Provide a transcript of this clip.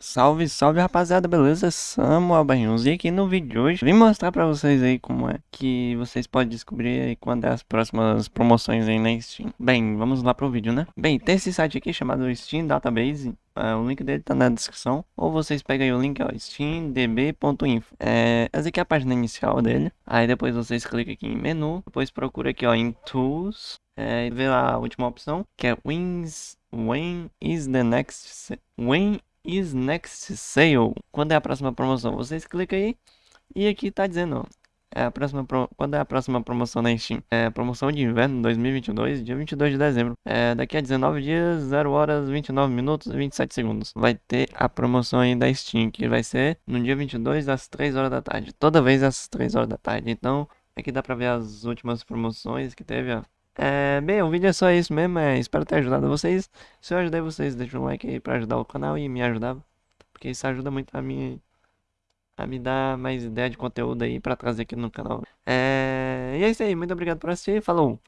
Salve, salve rapaziada, beleza? Samuel e aqui no vídeo de hoje vim mostrar pra vocês aí como é que vocês podem descobrir aí quando é as próximas promoções aí na Steam. Bem, vamos lá pro vídeo, né? Bem, tem esse site aqui chamado Steam Database, é, o link dele tá na descrição, ou vocês pegam aí o link, ó, steamdb.info. É, essa aqui é a página inicial dele, aí depois vocês clicam aqui em menu, depois procura aqui ó, em Tools, é, e vê lá a última opção, que é Wins, When is the next... When is next sale? Quando é a próxima promoção? Vocês clicam aí e aqui tá dizendo, é a próxima pro... quando é a próxima promoção na Steam? É promoção de inverno 2022, dia 22 de dezembro. É daqui a 19 dias, 0 horas, 29 minutos e 27 segundos. Vai ter a promoção aí da Steam, que vai ser no dia 22 às 3 horas da tarde. Toda vez às 3 horas da tarde. Então, aqui dá pra ver as últimas promoções que teve, ó. É, bem, o vídeo é só isso mesmo, é, espero ter ajudado vocês. Se eu ajudei vocês, deixa um like aí pra ajudar o canal e me ajudar. Porque isso ajuda muito a mim a me dar mais ideia de conteúdo aí pra trazer aqui no canal. É, e é isso aí, muito obrigado por assistir, falou!